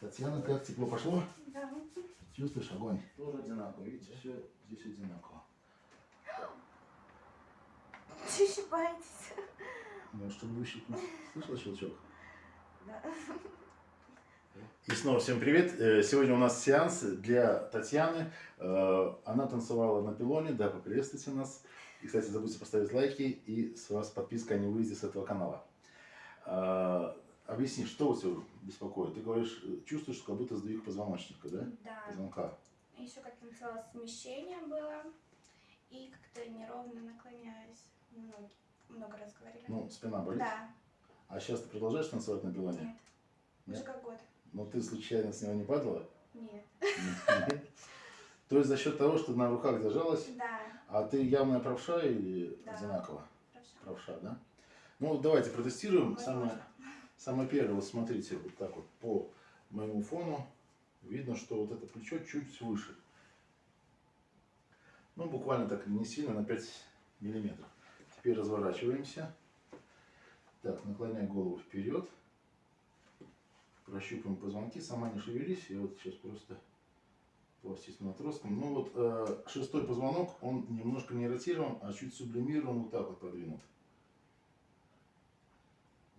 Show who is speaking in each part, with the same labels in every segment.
Speaker 1: Татьяна, как тепло пошло?
Speaker 2: Да.
Speaker 1: Чувствуешь огонь? Тоже одинаково, видите, все здесь одинаково.
Speaker 2: Боитесь.
Speaker 1: Ну, чтобы выщипнуть. Слышала щелчок?
Speaker 2: Да.
Speaker 1: И снова всем привет. Э, Сегодня у нас сеанс для Татьяны. Э, Она танцевала на пилоне. Да, поприветствуйте нас. И, кстати, забудьте поставить лайки и с вас подписка о не выйде с этого канала. Объясни, что у тебя беспокоит? Ты говоришь, э, чувствуешь, как будто сдвиг позвоночника, да?
Speaker 2: Да.
Speaker 1: Позвонка.
Speaker 2: Еще как-то начало смещение было. И как-то неровно наклоняюсь. Много, много раз говорили.
Speaker 1: Ну, спина болит.
Speaker 2: Да.
Speaker 1: А сейчас ты продолжаешь танцевать на пилоне?
Speaker 2: Нет. Уже
Speaker 1: Нет?
Speaker 2: как год.
Speaker 1: Но ты случайно с него не падала?
Speaker 2: Нет.
Speaker 1: Нет. То есть за счет того, что на руках держалась,
Speaker 2: Да.
Speaker 1: а ты явная правша или
Speaker 2: Да.
Speaker 1: одинаково?
Speaker 2: Хорошо.
Speaker 1: Правша, да? Ну, давайте протестируем. Самое, самое первое, вот смотрите, вот так вот по моему фону видно, что вот это плечо чуть выше. Ну, буквально так не сильно, на 5 миллиметров. Теперь разворачиваемся. Так, наклоняй голову вперед. Прощупаем позвонки. Сама не шевелись. Я вот сейчас просто пластичным отростком. Ну вот э, шестой позвонок, он немножко не ротирован, а чуть сублимирован, вот так вот подвинут.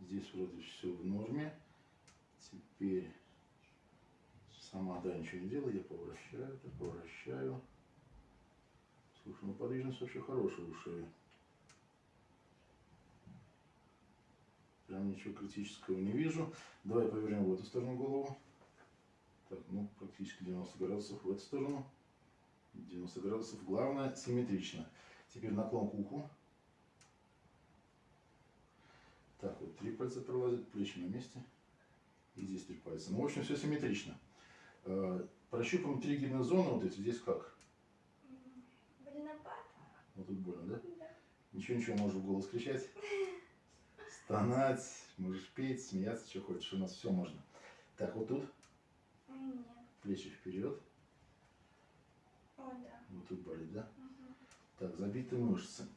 Speaker 1: Здесь вроде все в норме. Теперь сама, да, ничего не делаю, я поворачиваю, так поворачиваю. Слушай, ну подвижность вообще хорошая у шеи. Прям ничего критического не вижу. Давай повернем в эту сторону голову. Так, ну, практически 90 градусов в эту сторону. 90 градусов. Главное, симметрично. Теперь наклон к уху. Так, вот три пальца пролазят, плечи на месте. И здесь три пальца. Ну, в общем, все симметрично. Э, Прощупаем триггерные зоны. Вот эти здесь как?
Speaker 2: Больновато?
Speaker 1: Вот тут больно, да?
Speaker 2: Да.
Speaker 1: Ничего, ничего, можешь в голос кричать. Стонать, можешь петь, смеяться, что хочешь. У нас все можно. Так, вот тут
Speaker 2: Нет.
Speaker 1: плечи вперед.
Speaker 2: О, да.
Speaker 1: Вот тут болит, да?
Speaker 2: Мгм.
Speaker 1: Так, забитые мышцы.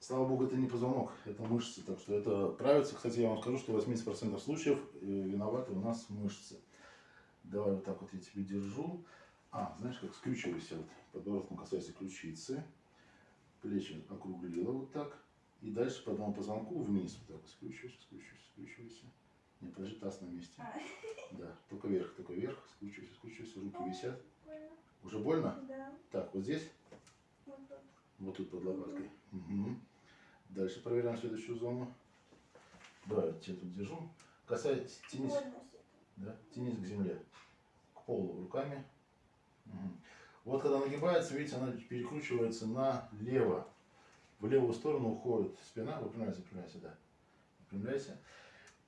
Speaker 1: Слава богу, это не позвонок, это мышцы. Так что это правится. Кстати, я вам скажу, что в 80% случаев э, виноваты у нас мышцы. Давай вот так вот я тебе держу. А, знаешь, как скрючивайся. Вот, подбородком касайся ключицы. Плечи округлила вот так. И дальше по одному позвонку вниз. Вот так. Скручивайся, скручивайся, скручивайся. Не, подожди, таз на месте.
Speaker 2: А,
Speaker 1: Да, только вверх, только вверх. Скручивайся, скручивайся. Руки висят.
Speaker 2: больно.
Speaker 1: Уже больно?
Speaker 2: Да.
Speaker 1: Так, вот здесь.
Speaker 2: Вот тут.
Speaker 1: Вот тут под лопаткой. Мгм. Дальше проверяем следующую зону. Давай, я тебя тут держу. Касаясь, тянись, да, тянись к земле, к полу руками. Мгм. Вот когда нагибается, видите, она перекручивается налево. В левую сторону уходит спина. Выпрямляйся, выпрямляйся, да. Выпрямляйся.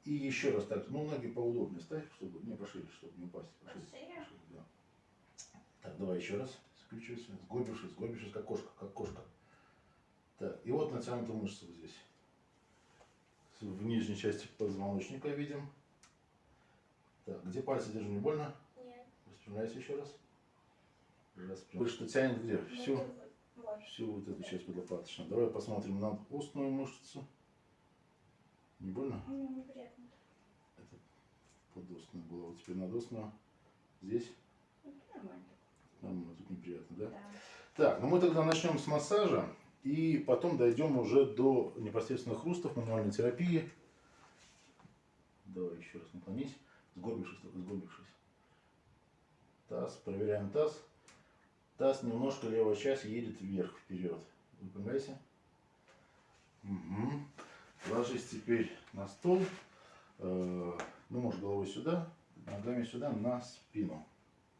Speaker 1: И еще раз так, ну ноги поудобнее ставь, чтобы не пошире, чтобы не упасть. Пошире,
Speaker 2: Пошире?
Speaker 1: пошире, да. Так, давай еще раз. Скрючивайся, сгорбившись, сгорбившись, как кошка, как кошка. Так, и вот натянута мышца вот здесь. В нижней части позвоночника видим. Так, где пальцы держу, не больно?
Speaker 2: Нет.
Speaker 1: Распрямляйся еще раз. Распрям- Что тянет где?
Speaker 2: Вот
Speaker 1: Всю, всю вот эту часть подлопаточную. Давай посмотрим на устную мышцу. Не больно?
Speaker 2: М, Неприятно.
Speaker 1: Это подостная была. Вот теперь надостная. Здесь
Speaker 2: Ну, Нормально.
Speaker 1: нормально, тут неприятно, да?
Speaker 2: Да.
Speaker 1: Так, ну мы тогда начнем с массажа и потом дойдем уже до непосредственно хрустов, мануальной терапии. Давай еще раз наклонись, сгорбившись, только сгорбившись. Таз, проверяем таз. Таз немножко левая часть едет вверх, вперед. Выпрямляйся. Угу. Ложись теперь на стол. Э, Ну, можешь головой сюда, ногами сюда, на спину.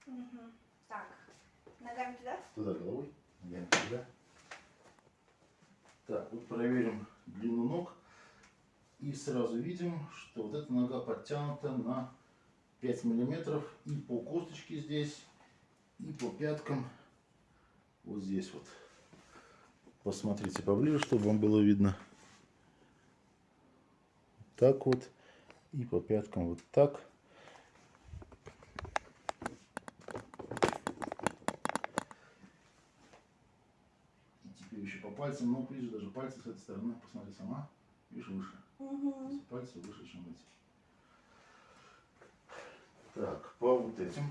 Speaker 2: Мгм. Так. Ногами туда?
Speaker 1: Туда головой, ногами сюда. Так, вот проверим длину ног. И сразу видим, что вот эта нога подтянута на 5 миллиметров и по косточке здесь, и по пяткам вот здесь вот. Посмотрите поближе, чтобы вам было видно. Так вот. И по пяткам вот так. И пальцам, но ближе даже пальцы с этой стороны. Посмотри сама. Видишь, выше.
Speaker 2: Угу.
Speaker 1: Пальцы выше, чем эти. Так, по вот этим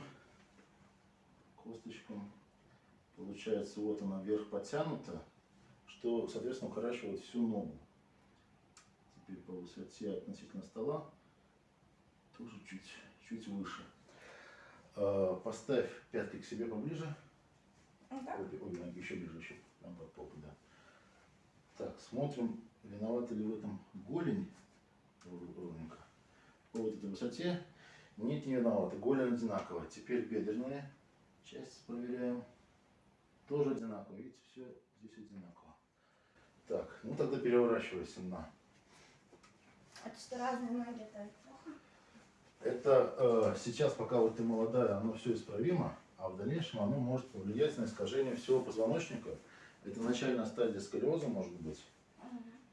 Speaker 1: косточкам. Получается, вот она вверх потянута, что, соответственно, укорачивает всю ногу. Теперь по высоте относительно стола тоже чуть, чуть выше. А, Поставь пятки к себе поближе.
Speaker 2: Вот так?
Speaker 1: Обе, обе ноги еще ближе, еще прям под попу, да. Так, смотрим, виновата ли в этом голень Ров- ровненько. По вот этой высоте. Нет, не виновата. Голень одинаковая. Теперь бедренная часть проверяем. Тоже одинаково. Видите, все здесь одинаково. Так, ну тогда переворачивайся на.
Speaker 2: Это что, разные ноги, это плохо?
Speaker 1: Это э, сейчас, пока вот ты молодая, оно все исправимо, а в дальнейшем оно может повлиять на искажение всего позвоночника. Это начальная стадия сколиоза может быть.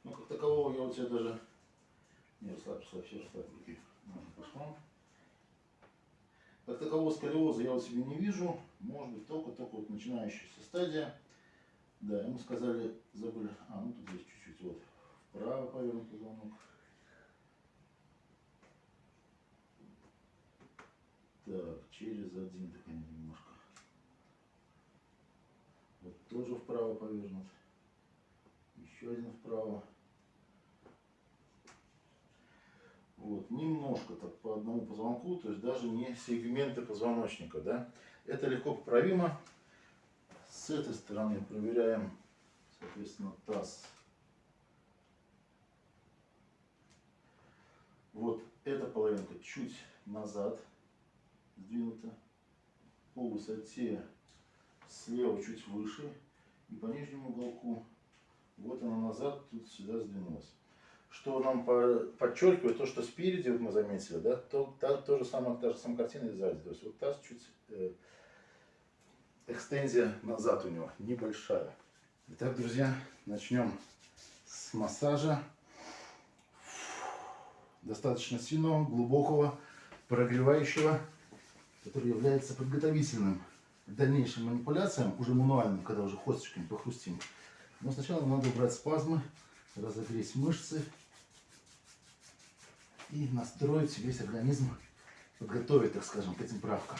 Speaker 1: Ну, как такового я у тебя даже... Не, расслабь, расслабь, все расслабь руки. Можно по швам. Как такового сколиоза я у тебя не вижу. Может быть, только-только вот начинающаяся стадия. Да, ему сказали, забыли... А, ну тут есть чуть-чуть вот вправо повернут позвонок. Так, через один так они немножко. Вот тоже вправо повернут. Еще один вправо. Вот, немножко так по одному позвонку, то есть даже не сегменты позвоночника, да. Это легко поправимо. С этой стороны проверяем, соответственно, таз. Вот эта половинка чуть назад сдвинута. По высоте слева чуть выше. И по нижнему уголку вот она назад, тут сюда сдвинулась. Что нам по- подчеркивает то, что спереди, вот мы заметили, да, то, та, то же самое, та же самая картина и сзади. То есть вот таз чуть э, экстензия назад у него, небольшая. Итак, друзья, начнем с массажа. Достаточно сильного, глубокого, прогревающего, который является подготовительным дальнейшим манипуляциям, уже мануальным, когда уже косточками похрустим. Но сначала надо убрать спазмы, разогреть мышцы и настроить весь организм, подготовить, так скажем, к этим правкам.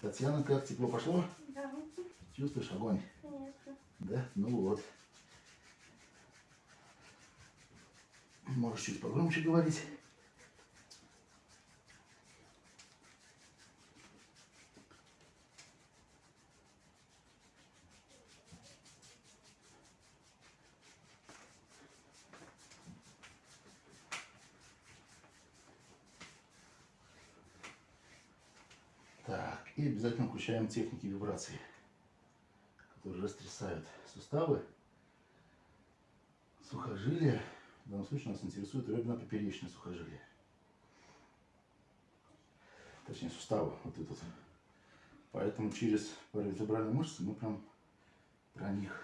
Speaker 1: Татьяна, как тепло пошло?
Speaker 2: Да,
Speaker 1: Чувствуешь огонь?
Speaker 2: конечно.
Speaker 1: Да? Ну вот. Можешь чуть погромче говорить. Так, и включаем техники вибрации которые растрясают суставы, сухожилия. В данном случае нас интересует реберно-поперечное сухожилие. Точнее, суставы, вот этот. Поэтому через паравертебральные мышцы мы прям про них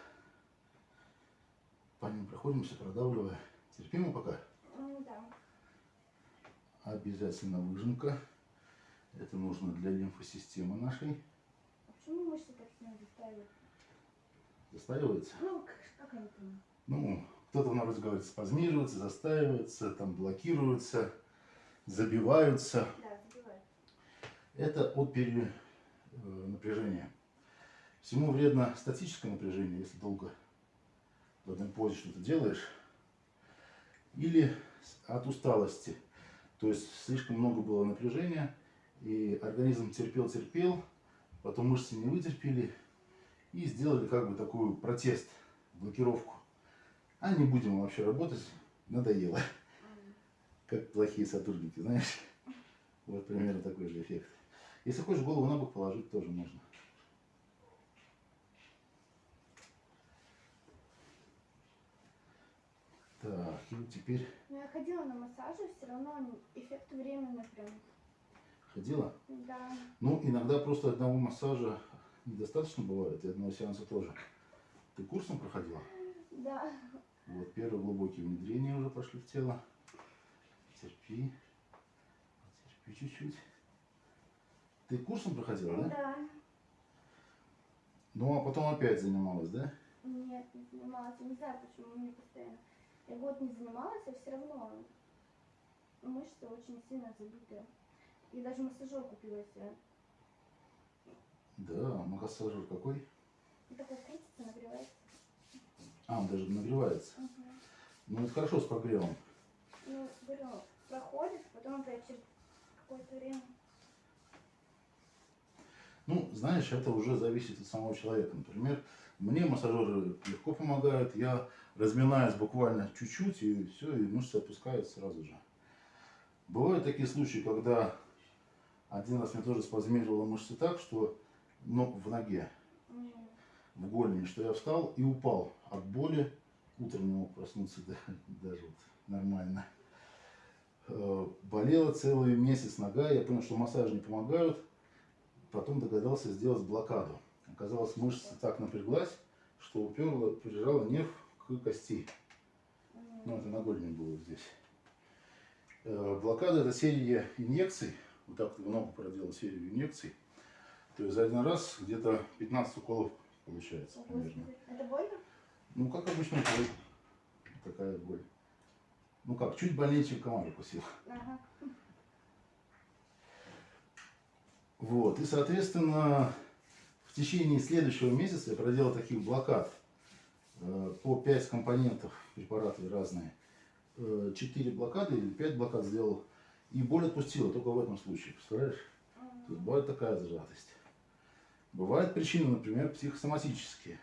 Speaker 1: по ним проходимся, продавливая. Терпимо пока?
Speaker 2: Ну да.
Speaker 1: Обязательно выжимка. Это нужно для лимфосистемы нашей.
Speaker 2: Почему мышцы так сильно заставят?
Speaker 1: Застаивается.
Speaker 2: Ну, как, как они там?
Speaker 1: Ну, кто-то вроде говорит, спазмируется, застаивается, там блокируется, забиваются.
Speaker 2: Да, забивают.
Speaker 1: Это от перенапряжения. Всему вредно статическое напряжение, если долго в одной позе что-то делаешь. Или от усталости. То есть слишком много было напряжения, и организм терпел-терпел, потом мышцы не вытерпели и сделали как бы такую протест, блокировку. А не будем вообще работать, надоело. Как плохие сотрудники, знаешь. Вот примерно такой же эффект. Если хочешь голову на бок положить, тоже можно. Так, и теперь
Speaker 2: Но я ходила на массажи, все равно эффект временный прям.
Speaker 1: Ходила.
Speaker 2: Да.
Speaker 1: Ну, иногда просто одного массажа недостаточно бывает, и одного сеанса тоже. Ты курсом проходила?
Speaker 2: Да.
Speaker 1: Вот, первые глубокие внедрения уже пошли в тело. Терпи. Терпи чуть-чуть. Ты курсом проходила, да?
Speaker 2: Да.
Speaker 1: Ну, а потом опять занималась, да?
Speaker 2: Нет, не занималась. Я не знаю, почему мне постоянно. Я год не занималась, а все равно мышцы очень сильно забиты. И даже массажер купила себе.
Speaker 1: Да, массажер какой?
Speaker 2: Такой крутится, нагревается.
Speaker 1: А, он даже нагревается.
Speaker 2: Угу.
Speaker 1: Ну, это хорошо с прогревом.
Speaker 2: Ну, говорю, проходит, потом опять через какое-то время.
Speaker 1: Ну, знаешь, это уже зависит от самого человека. Например, мне массажеры легко помогают, я разминаюсь буквально чуть-чуть, и все, и мышцы опускаются сразу же. Бывают такие случаи, когда один раз мне тоже спазмировало мышцы так, что ну, в ноге, в голени, что я встал и упал от боли. Утром не мог проснуться да, даже вот нормально. Э, Болела целый месяц нога, я понял, что массажи не помогают. Потом догадался сделать блокаду. Оказалось, мышца так напряглась, что уперла, прижала нерв к кости. Ну, это на голени было здесь. Э, Блокада это серия инъекций. Вот так вот в ногу проделал серию инъекций. То есть за один раз где-то 15 уколов получается примерно.
Speaker 2: Это больно?
Speaker 1: Ну, как обычно, боль. Такая боль. Ну как, чуть больнее, чем комар укусил.
Speaker 2: Ага.
Speaker 1: Вот. И, соответственно, в течение следующего месяца я проделал таких блокад э, по 5 компонентов препараты разные. 4 блокады или 5 блокад сделал. И боль отпустила только в этом случае. Представляешь? То есть бывает такая зажатость. Бывают причины, например, психосоматические.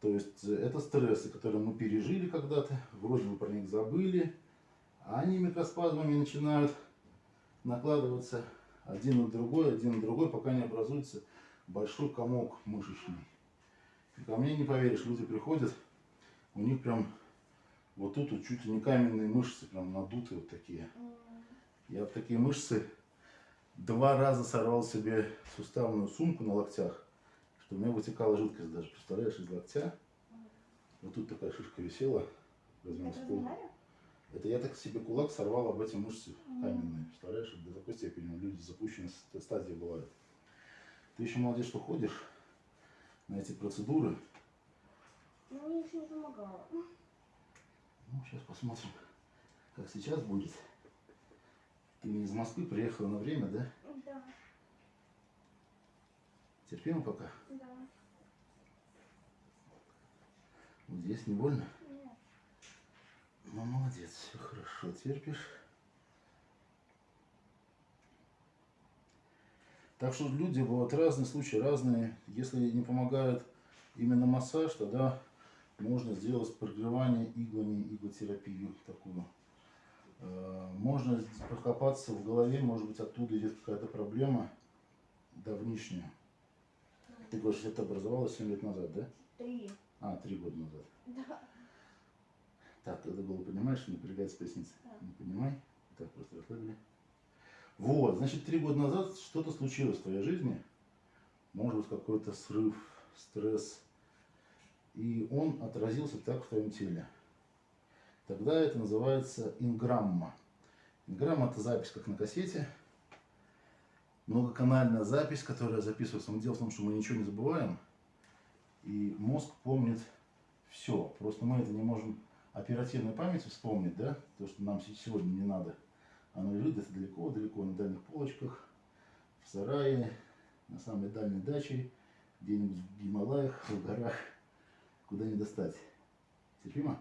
Speaker 1: То есть э, это стрессы, которые мы пережили когда-то, вроде бы про них забыли, а они микроспазмами начинают накладываться один на другой, один на другой, пока не образуется большой комок мышечный. И ко мне не поверишь, люди приходят, у них прям вот тут вот чуть ли не каменные мышцы, прям надутые вот такие. Я в такие мышцы два раза сорвал себе суставную сумку на локтях, что у меня вытекала жидкость даже, представляешь, из локтя. Вот тут такая шишка висела, размер с
Speaker 2: разминали?
Speaker 1: Это я так себе кулак сорвал об эти мышцы каменные. Представляешь, до такой степени люди запущенные с- стадии бывают. Ты еще молодец, что ходишь на эти процедуры.
Speaker 2: Ну, мне еще не помогало.
Speaker 1: Ну, сейчас посмотрим, как сейчас будет. Ты из Москвы приехала на время, да?
Speaker 2: Да,
Speaker 1: Терпимо пока?
Speaker 2: да.
Speaker 1: Вот здесь не больно?
Speaker 2: Нет.
Speaker 1: Ну, молодец, все хорошо, терпишь. Так что люди бывают разные случаи, разные. Если не помогает именно массаж, тогда можно сделать прогревание иглами, иглотерапию такую. Э, Можно покопаться в голове, может быть, оттуда идет какая-то проблема давнишняя. Ты говоришь, это образовалось 7 лет назад, да?
Speaker 2: Три.
Speaker 1: А, 3 года назад.
Speaker 2: Да.
Speaker 1: Так, это было, понимаешь, напрягается поясница.
Speaker 2: Да.
Speaker 1: Не понимай. Так, просто расслабили. Вот, значит, три года назад что-то случилось в твоей жизни. Может быть, какой-то срыв, стресс. И он отразился так в твоем теле. Тогда это называется инграмма. Инграмма – это запись, как на кассете. Многоканальная запись, которая записывается. Но дело в том, что мы ничего не забываем. И мозг помнит все. Просто мы это не можем оперативной памяти вспомнить, да, то, что нам се- сегодня не надо. Оно лежит где-то далеко-далеко на дальних полочках, в сарае, на самой дальней даче, где-нибудь в Гималаях, в горах, куда не достать. Терпимо?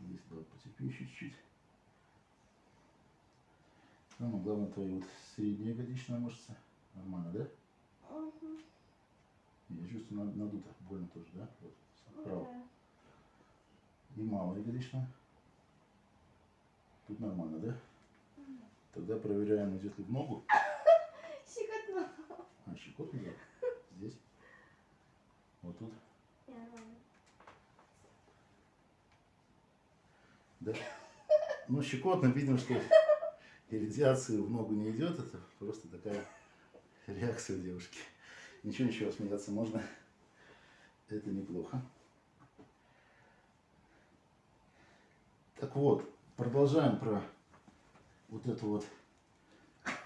Speaker 1: Здесь давай потерпи еще чуть-чуть. Самое главное, твоя вот средняя ягодичная мышца. Нормально, да?
Speaker 2: Мгм.
Speaker 1: Я чувствую, над- надуто. Больно тоже, да? Вот, справа.
Speaker 2: Да.
Speaker 1: И малая ягодичная. Тут нормально, да?
Speaker 2: Мгм.
Speaker 1: Тогда проверяем, идет ли в ногу.
Speaker 2: Щекотно.
Speaker 1: А, щекотно, да? Здесь. Вот тут.
Speaker 2: Нормально.
Speaker 1: Да. Ну, щекотно, видим, что иррадиации в ногу не идет. Это просто такая реакция девушки. Ничего, ничего, смеяться можно. Это неплохо. Так вот, продолжаем про вот это вот. Сейчас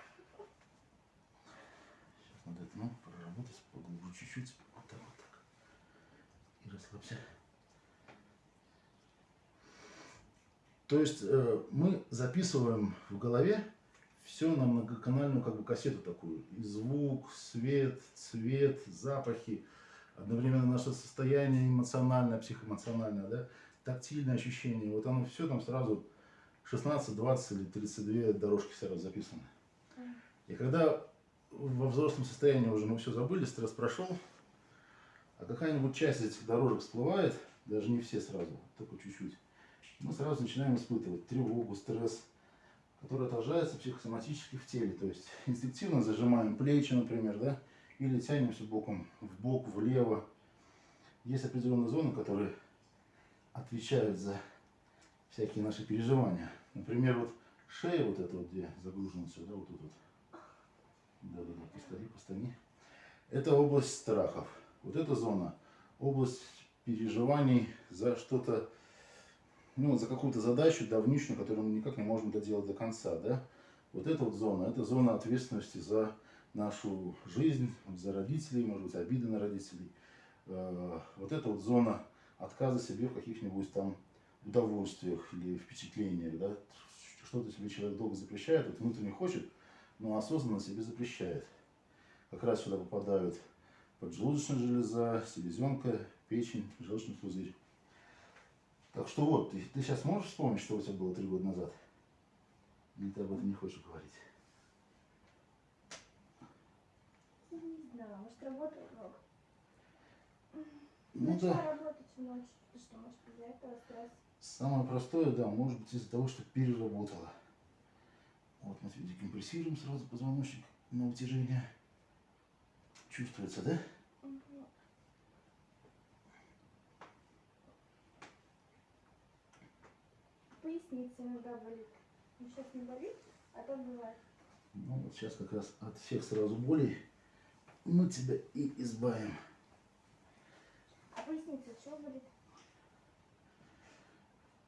Speaker 1: надо это, ну, проработать поглубже чуть-чуть. Вот так, вот так. И расслабься. То есть э, мы записываем в голове все на многоканальную как бы кассету такую. И звук, свет, цвет, запахи, одновременно наше состояние эмоциональное, психоэмоциональное, да, тактильное ощущение. Вот оно все там сразу 16, 20 или 32 дорожки сразу записаны. И когда во взрослом состоянии уже мы все забыли, стресс прошел, а какая-нибудь часть этих дорожек всплывает, даже не все сразу, только чуть-чуть, мы сразу начинаем испытывать тревогу, стресс, который отражается психосоматически в теле. То есть инстинктивно зажимаем плечи, например, да, или тянемся боком в бок, влево. Есть определенные зоны, которые отвечают за всякие наши переживания. Например, вот шея вот эта вот, где загружена все, да, вот тут вот. Да-да-да, постани, постани. Это область страхов. Вот эта зона, область переживаний за что-то, ну, за какую-то задачу давнишнюю, которую мы никак не можем доделать до конца, да. Вот эта вот зона, это зона ответственности за нашу жизнь, за родителей, может быть, обиды на родителей. Э, вот эта вот зона отказа себе в каких-нибудь там удовольствиях или впечатлениях, да, что-то себе человек долго запрещает, вот внутренне хочет, но осознанно себе запрещает. Как раз сюда попадают поджелудочная железа, селезенка, печень, желчный пузырь. Так что вот, ты, ты сейчас можешь вспомнить, что у тебя было три года назад? Или ты об этом не хочешь говорить?
Speaker 2: Не знаю, может работал много.
Speaker 1: Ну
Speaker 2: Начала
Speaker 1: да.
Speaker 2: работать в ночь, и что, может, из-за этого стресс.
Speaker 1: Самое простое, да, может быть из-за того, что переработала. Вот мы тебе декомпрессируем сразу позвоночник на утяжение. Чувствуется, да?
Speaker 2: Поясница иногда болит. Ну, сейчас не болит, а то бывает.
Speaker 1: Ну вот сейчас как раз от всех сразу болей мы тебя и избавим.
Speaker 2: А поясница что болит?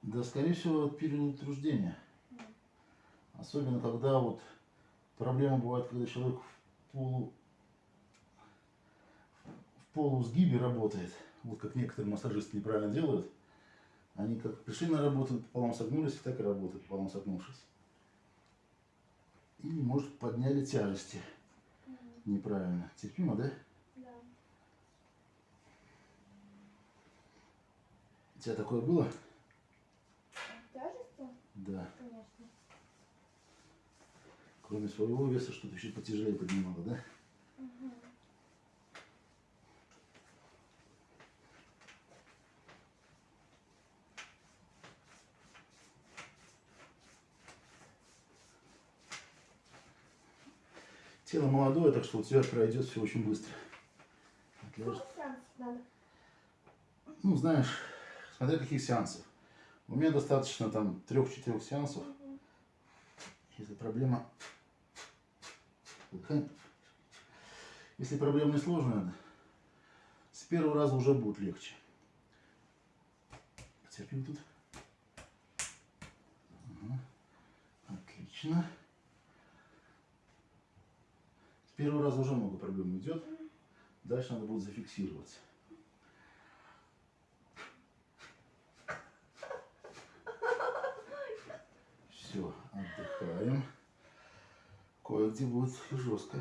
Speaker 1: Да, скорее всего, от переутруждения.
Speaker 2: М.
Speaker 1: Особенно, когда вот проблема бывает, когда человек в полу в полусгибе работает. Вот как некоторые массажисты неправильно делают. Они как пришли на работу, пополам согнулись, так и работают, пополам согнувшись. Или, может, подняли тяжести
Speaker 2: М,
Speaker 1: неправильно. Терпимо, да?
Speaker 2: Да.
Speaker 1: У тебя такое было?
Speaker 2: Тяжести?
Speaker 1: Да.
Speaker 2: Конечно.
Speaker 1: Кроме своего веса, что-то еще потяжелее поднимало, да?
Speaker 2: Мгм.
Speaker 1: Тело молодое, так что у тебя пройдет все очень быстро. Ну, знаешь, смотря каких сеансов. У меня достаточно там трех-четырех сеансов. Если проблема... Выдыхаем. Если проблема не сложная, с первого раза уже будет легче. Потерпим тут. Отлично. С первого раза уже много проблем уйдет. Дальше надо будет зафиксироваться. Все, отдыхаем. Кое-где будет жестко.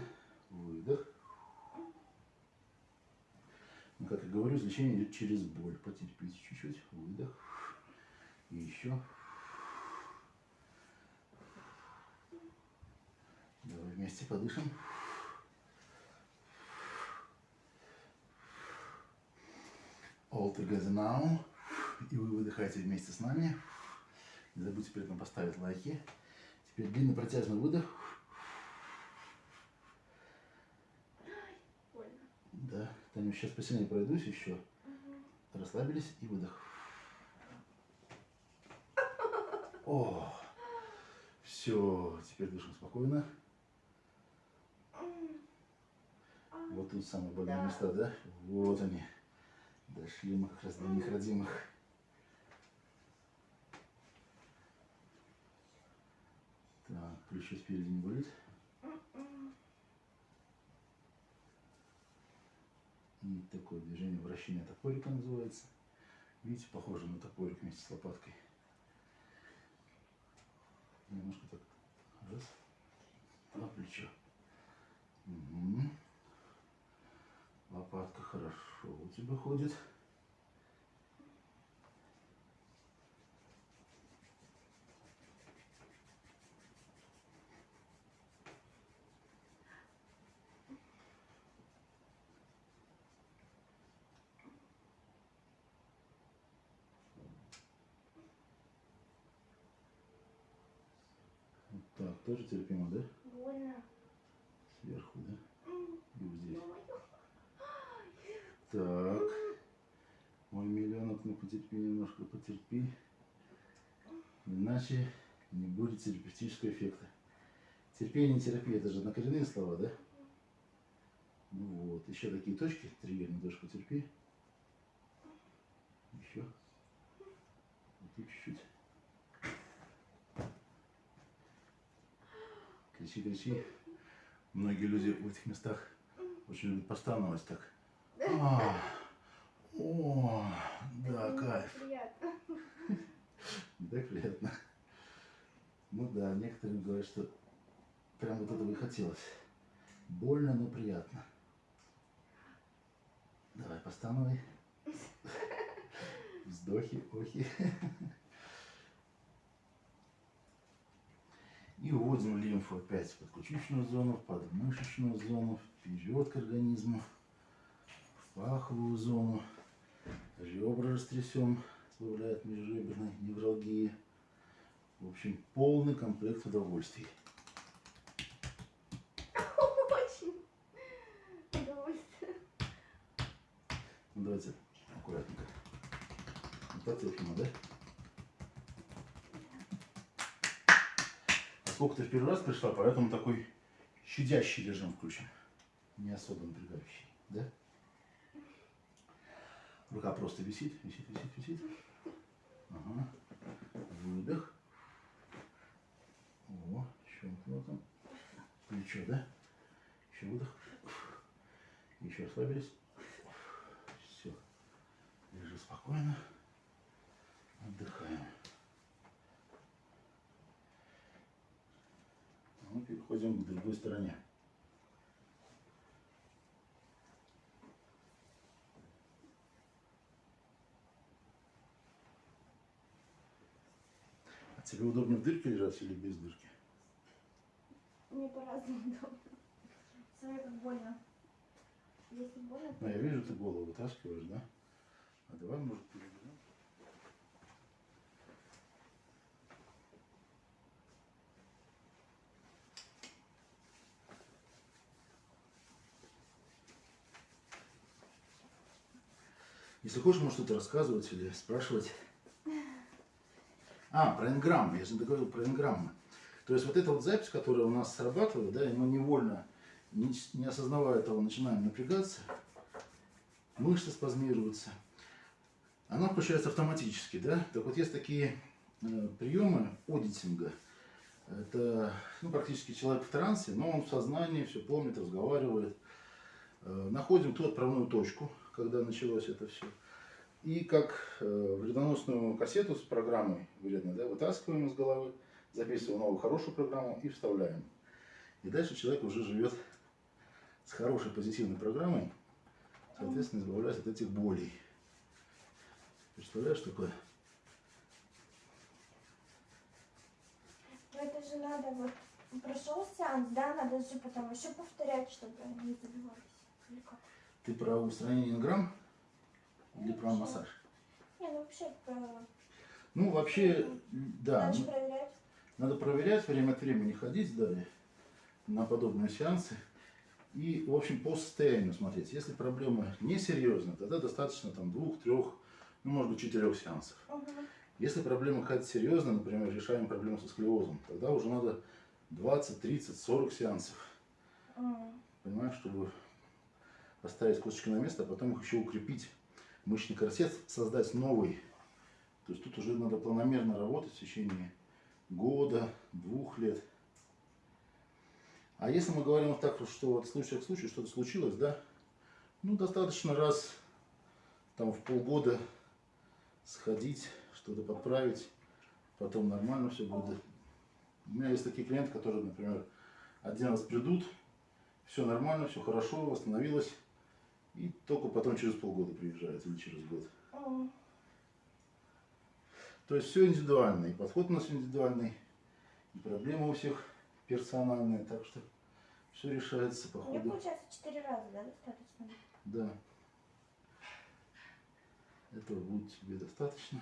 Speaker 1: Выдох. Ну, как я говорю, излечение идет через боль. Потерпите чуть-чуть. Выдох. И еще. Давай вместе подышим. All together now. И вы выдыхаете вместе с нами. Не забудьте при этом поставить лайки. Теперь длинный протяжный выдох. Да, Таню, сейчас посильнее пройдусь еще.
Speaker 2: Мгм.
Speaker 1: Расслабились и выдох. О, все, теперь дышим спокойно.
Speaker 2: А,
Speaker 1: Вот тут самые больные
Speaker 2: Да.
Speaker 1: места, да? Вот они. До них родимых. Так, плечо спереди не болит. И такое движение вращения топорика называется. Видите, похоже на топорик вместе с лопаткой. Немножко так. Раз. плечо. Мгм. Лопатка хорошо у тебя ходит. Вот так, тоже терпимо, да?
Speaker 2: Больно.
Speaker 1: Сверху, да? И вот здесь. Так. Ну потерпи немножко, потерпи. Иначе не будет терапевтического эффекта. Терпение терапия, это же однокоренные слова, да? Ну вот, еще такие точки, триггерные тоже потерпи. Еще. Вот чуть-чуть. Кричи, кричи. Многие люди в этих местах очень любят постановать так. А, О, да, кайф.
Speaker 2: Приятно.
Speaker 1: Так приятно. Ну да, некоторые говорят, что прям вот этого и хотелось. Больно, но приятно. Давай, постановай. Вздохи, охи. И уводим лимфу опять в подключичную зону, в подмышечную зону, вперед к организму, в паховую зону. Ребра растрясем, сбавляет межреберной невралгии. В общем, полный комплект удовольствий.
Speaker 2: Очень. Удовольствие.
Speaker 1: Ну, давайте аккуратненько. Вот так терпимо, да? Поскольку ты в первый раз пришла, поэтому такой щадящий режим включен. Не особо напрягающий, да? Рука просто висит, висит, висит, висит. Ага. Выдох. О, щелкнуло там. Плечо, да? Еще выдох. Еще расслабились. Все. Лежи спокойно. Отдыхаем. Ну, переходим к другой стороне. А тебе удобнее в дырке лежать или без дырки?
Speaker 2: Мне по-разному удобно. Смотри, как больно. Если больно,
Speaker 1: Ну, я вижу, ты голову вытаскиваешь, да? А давай, может, переберем? Если хочешь, можешь что-то рассказывать или спрашивать. А, про инграммы. Я же договорил про инграммы. То есть вот эта вот запись, которая у нас срабатывает, да, и мы невольно, не, не осознавая этого, начинаем напрягаться, мышцы спазмируются. Она включается автоматически, да? Так вот есть такие э, приемы одитинга. Это ну, практически человек в трансе, но он в сознании, все помнит, разговаривает. Э, находим ту отправную точку, когда началось это все. И как э, вредоносную кассету с программой вредной, да, вытаскиваем из головы, записываем новую хорошую программу и вставляем. И дальше человек уже живет с хорошей позитивной программой, соответственно, избавляясь от этих болей. Представляешь такое?
Speaker 2: Но это же надо вот прошел сеанс, да, надо же потом еще повторять, чтобы не забивались.
Speaker 1: Ты про устранение инграмм или про массаж?
Speaker 2: Не, ну вообще про...
Speaker 1: Ну, вообще, да,
Speaker 2: надо
Speaker 1: ну,
Speaker 2: проверять.
Speaker 1: надо проверять, время от времени ходить далее на подобные сеансы. И, в общем, по состоянию смотреть. Если проблема несерьезная, тогда достаточно там двух, трех, ну, может быть, четырех сеансов.
Speaker 2: Мгм.
Speaker 1: Если проблема какая-то серьезная, например, решаем проблему со склерозом, тогда уже надо 20, 30, 40 сеансов.
Speaker 2: М.
Speaker 1: Понимаешь, чтобы поставить косточки на место, а потом их еще укрепить. Мышечный корсет создать новый. То есть тут уже надо планомерно работать в течение года, двух лет. А если мы говорим вот так, что от случая к случаю что-то случилось, да, ну достаточно раз там в полгода сходить, что-то подправить, потом нормально все будет. У меня есть такие клиенты, которые, например, один раз придут, все нормально, все хорошо, восстановилось. И только потом через полгода приезжают или через год.
Speaker 2: М.
Speaker 1: То есть все индивидуально. И подход у нас индивидуальный, и проблемы у всех персональные. Так что все решается по ходу.
Speaker 2: получается четыре раза, да, достаточно?
Speaker 1: Да. Этого будет тебе достаточно.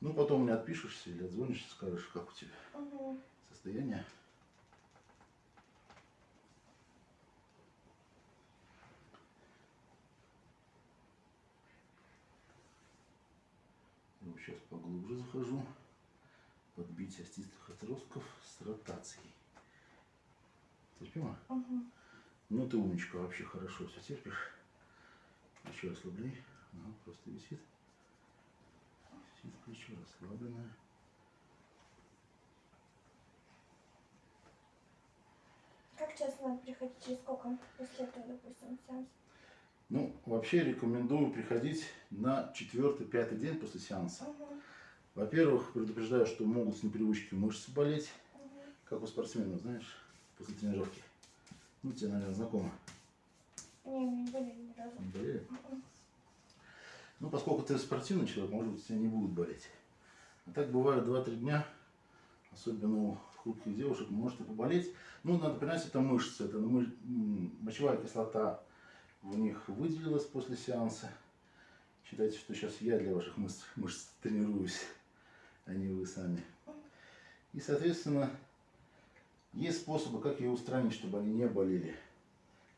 Speaker 1: Ну, потом мне отпишешься или отзвонишься, скажешь, как у тебя
Speaker 2: Угу.
Speaker 1: состояние. Сейчас поглубже захожу. Подбить остистых отростков с ротацией. Терпимо?
Speaker 2: Угу.
Speaker 1: Ну ты умничка, вообще хорошо все терпишь. Плечо ослабли. Ага, просто висит. Висит плечо расслабленное.
Speaker 2: Как часто надо приходить? Через сколько после этого, допустим, сеанс?
Speaker 1: Ну, вообще рекомендую приходить на четвертый-пятый день после сеанса. Во-первых, предупреждаю, что могут с непривычки мышцы болеть, как у спортсменов, знаешь, после тренировки. Ну, тебе, наверное, знакомо.
Speaker 2: Не, не болели ни разу.
Speaker 1: Не болели? Ну, поскольку ты спортивный человек, может быть, тебя не будет болеть. А так бывает 2-3 дня, особенно у хрупких девушек, может и поболеть. Ну, надо понимать, это мышцы, это мочевая кислота в них выделилась после сеанса. Считайте, что сейчас я для ваших мышц, мышц тренируюсь, а не вы сами. И, соответственно, есть способы, как ее устранить, чтобы они не болели.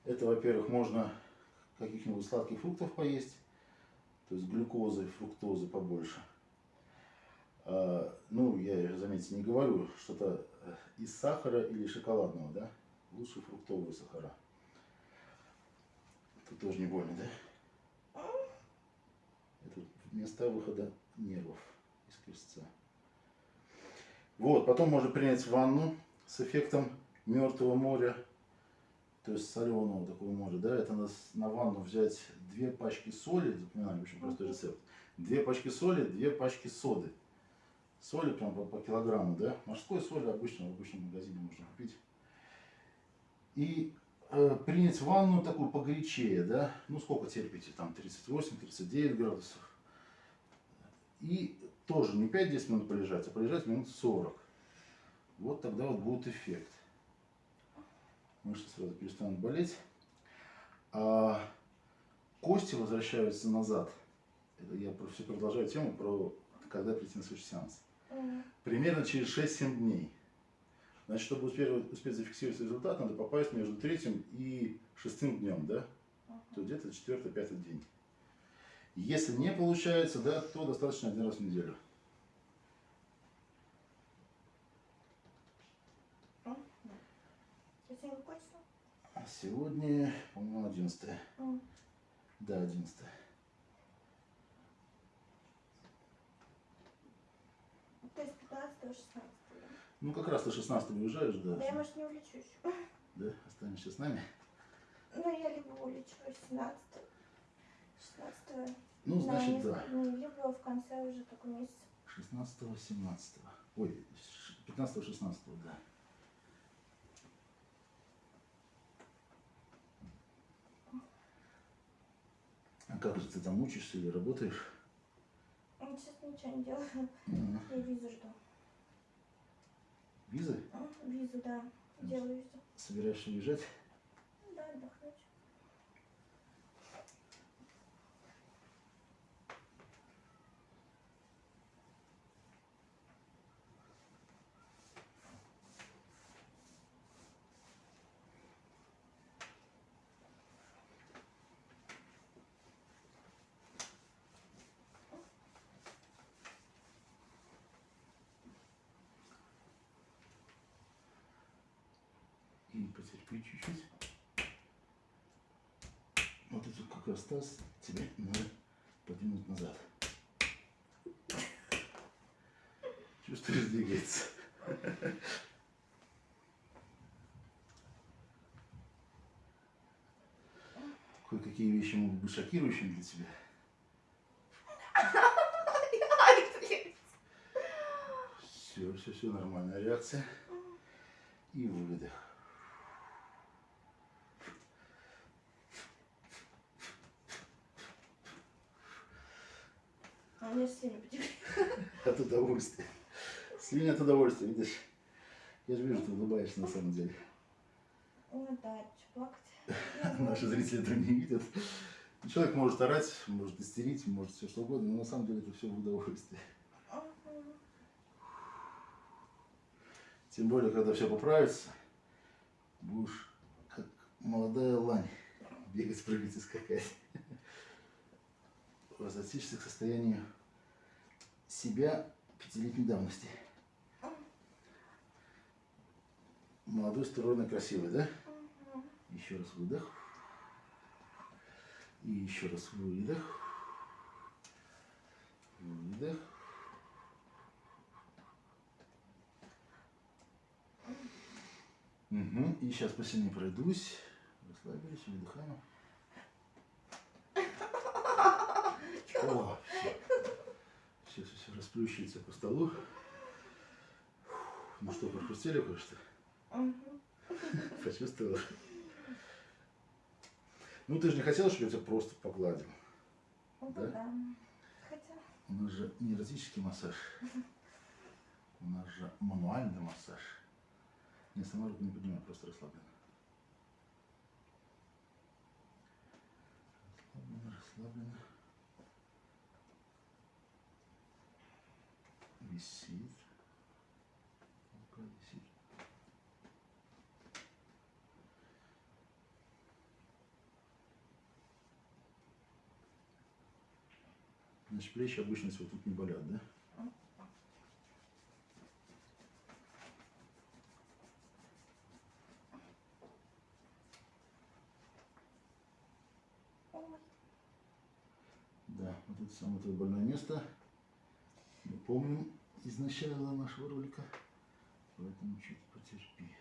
Speaker 1: Это, во-первых, можно каких-нибудь сладких фруктов поесть, то есть глюкозы, фруктозы побольше. А, ну, я, заметьте, не говорю что-то из сахара или шоколадного, да? Лучше фруктовые сахара. Это тоже не больно, да? Это места выхода нервов из крестца. Вот, потом можно принять ванну с эффектом мертвого моря, то есть соленого такого моря, да, это на, на ванну взять две пачки соли, запоминаем, очень простой рецепт, две пачки соли, две пачки соды. Соли прям по, по килограмму, да, морской соли обычно в обычном магазине можно купить. И принять ванну такую погорячее, да, ну сколько терпите, там 38-39 градусов. И тоже не 5-10 минут полежать, а полежать минут 40. Вот тогда вот будет эффект. Мышцы сразу перестанут болеть. А кости возвращаются назад. Это я все продолжаю тему про когда прийти на следующий сеанс. Примерно через 6-7 дней. Значит, чтобы успеть, успеть зафиксировать результат, надо попасть между третьим и шестым днем, да? То где-то четвертый, пятый день. Если не получается, да, то достаточно один раз в неделю.
Speaker 2: Сегодня число?
Speaker 1: А сегодня, по-моему, 11.
Speaker 2: М.
Speaker 1: Да, 11.
Speaker 2: То есть 15 16
Speaker 1: Ну, как раз ты 16 уезжаешь, да?
Speaker 2: Да я, может, не улечу еще.
Speaker 1: Да, останешься с нами.
Speaker 2: Ну, я либо улечу 17 16
Speaker 1: Ну, значит, да.
Speaker 2: либо в конце уже такой месяц.
Speaker 1: 16 17 Ой, 15 16 да. А как же ты там учишься или работаешь?
Speaker 2: Ну, Сейчас ничего не делаю. Я визу жду.
Speaker 1: Визы?
Speaker 2: М, Визу, да. Делаю визу.
Speaker 1: Собираешься уезжать?
Speaker 2: Да, отдохнуть.
Speaker 1: И потерпи чуть-чуть. Вот это как раз таз тебе надо подвинуть назад. Чувствуешь, двигается. Кое-какие вещи могут быть шокирующими для тебя. Все, все, все, нормальная реакция. И выдох.
Speaker 2: А у меня слюни потекли.
Speaker 1: От удовольствия. Слюни от удовольствия, видишь? Я же вижу, ты улыбаешься на самом деле.
Speaker 2: Ну да, плакать.
Speaker 1: Наши зрители этого не видят. Человек может орать, может истерить, может все что угодно, но на самом деле это все в удовольствие. Тем более, когда все поправится, будешь как молодая лань бегать, прыгать и скакать. Возвратишься к состоянию себя пятилетней давности. Молодой, стройный, красивый, да? Еще раз выдох. И еще раз выдох. Выдох. Угу. И сейчас посильнее пройдусь. Расслабились, выдыхаем. О, все. Расплющивается по столу. Ну что, прохрустели кое-что? Почувствовала? Ну, ты же не хотела, чтобы я тебя просто погладил?
Speaker 2: Ну
Speaker 1: Да?
Speaker 2: да. Хотя.
Speaker 1: У нас же не эротический массаж. У нас же мануальный массаж. Я сама руку не поднимаю, просто расслаблена. Расслаблена, расслаблена. Висит. Рука висит. Значит, плечи обычно вот тут не болят, да? Да, вот это самое твое больное место. Мы помним из начала нашего ролика. Поэтому чуть потерпи.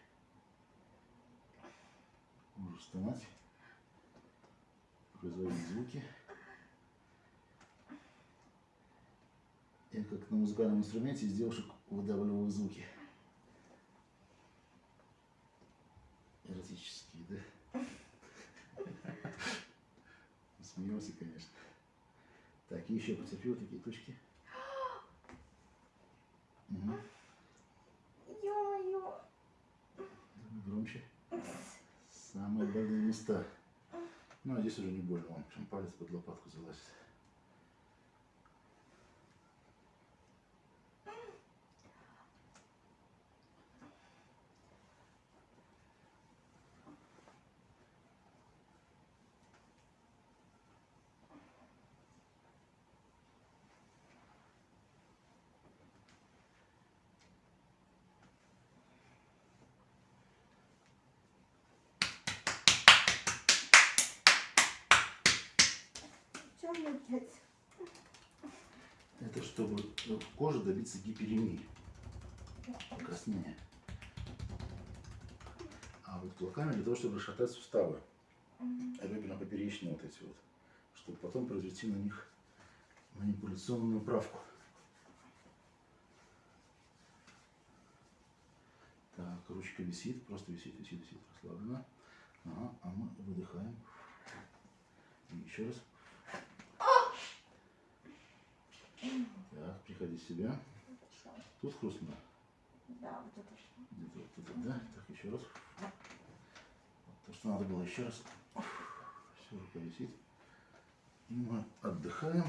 Speaker 1: Можешь вставать. Производить звуки. Я как на музыкальном инструменте из девушек выдавливаю звуки. Эротические, да? Смеемся, конечно. Так, и еще потерпи вот такие точки. Угу.
Speaker 2: Ё-моё.
Speaker 1: Громче. Самые больные места. Ну, а здесь уже не больно. Вон, прям палец под лопатку залазит.
Speaker 2: Мне опять?
Speaker 1: Это чтобы в коже добиться гиперемии, покраснения. А вот кулаками для того, чтобы расшатать суставы.
Speaker 2: Мгм.
Speaker 1: реберно-поперечные вот эти вот, чтобы потом произвести на них манипуляционную правку. Так, ручка висит, просто висит, висит, висит, расслабленно. Ага, а мы выдыхаем. И еще раз. Так, приходи в себя. Тут хрустнуло.
Speaker 2: Да, вот это.
Speaker 1: Где-то вот тут, да? Так, еще раз. Вот То, что надо было еще раз. Все, рука висит. И мы отдыхаем.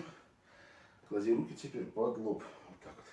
Speaker 1: Клади руки теперь под лоб. Вот так вот.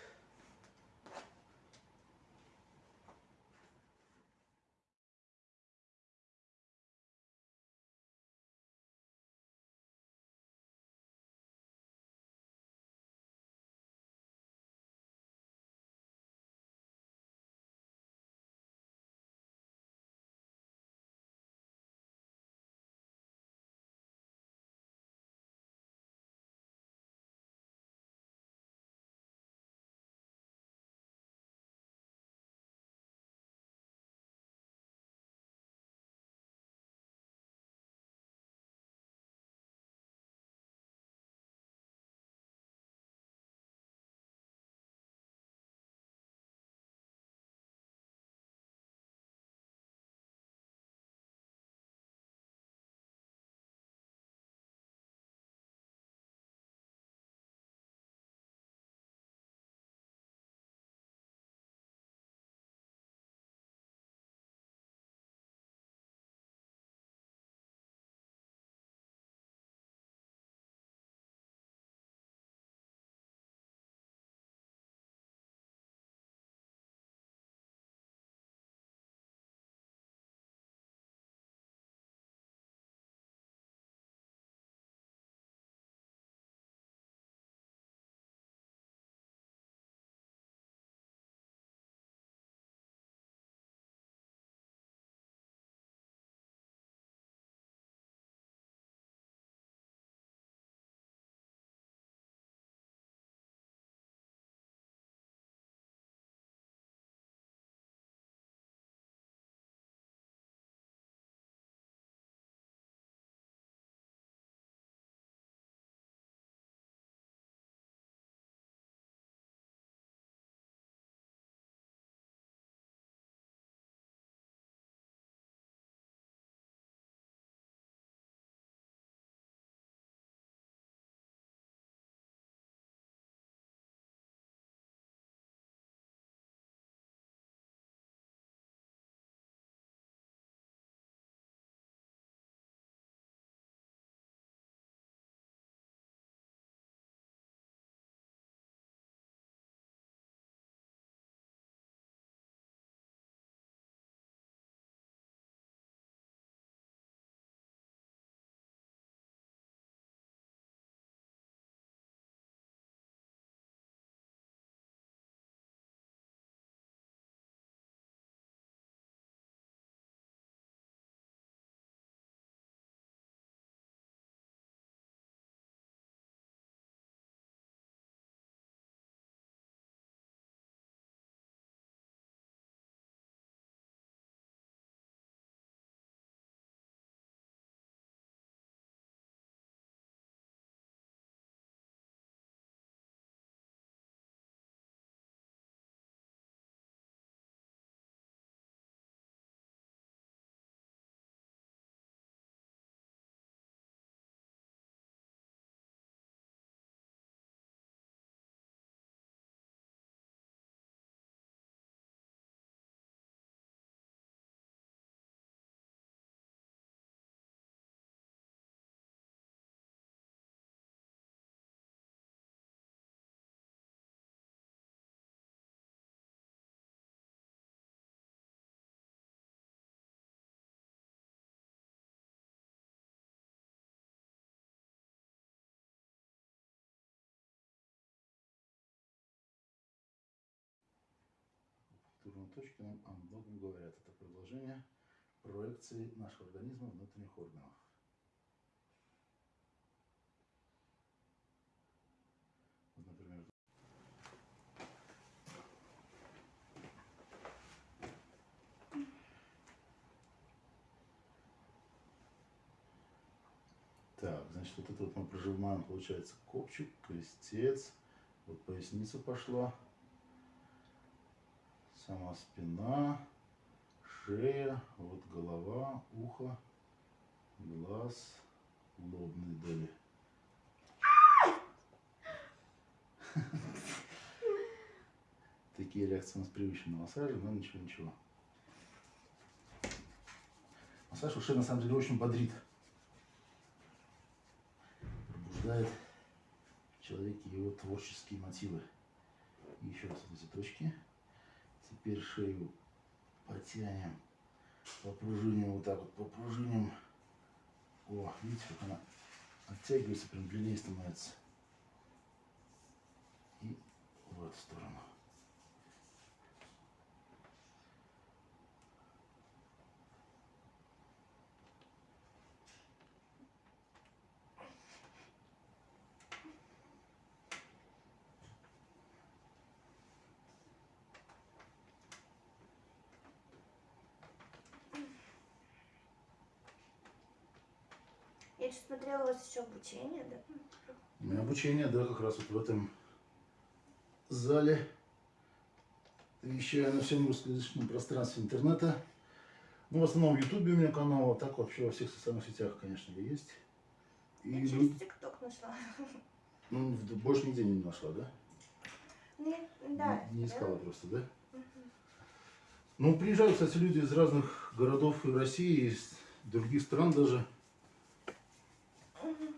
Speaker 1: Точки нам о многом говорят. Это продолжение проекции нашего организма внутренних органов. Вот, например, Так, значит, вот это вот мы прожимаем, получается, копчик, крестец, вот поясница пошла, сама спина, шея, вот голова, ухо, глаз, лобные доли. Такие реакции у нас привычны на массаже, но ничего, ничего. Массаж ушей на самом деле очень бодрит. Пробуждает в его творческие мотивы. И еще раз вот эти точки. Теперь шею потянем, попружиним вот так вот, попружиним. О, видите, как она оттягивается, прям длиннее становится. И в эту сторону.
Speaker 2: Еще смотрела, у вас еще обучение, да?
Speaker 1: У меня обучение, да, как раз вот в этом зале. Вещаю на всем русскоязычном пространстве интернета. Ну, в основном в Ютубе у меня канал, а так вообще во всех социальных сетях, конечно, есть. И
Speaker 2: Я через ТикТок нашла.
Speaker 1: ну, больше нигде не нашла, да?
Speaker 2: Ну, я- да.
Speaker 1: Не, не искала
Speaker 2: да.
Speaker 1: просто, да?
Speaker 2: Мгм.
Speaker 1: Ну, приезжают, кстати, люди из разных городов и России, из других стран даже.
Speaker 2: Мгм.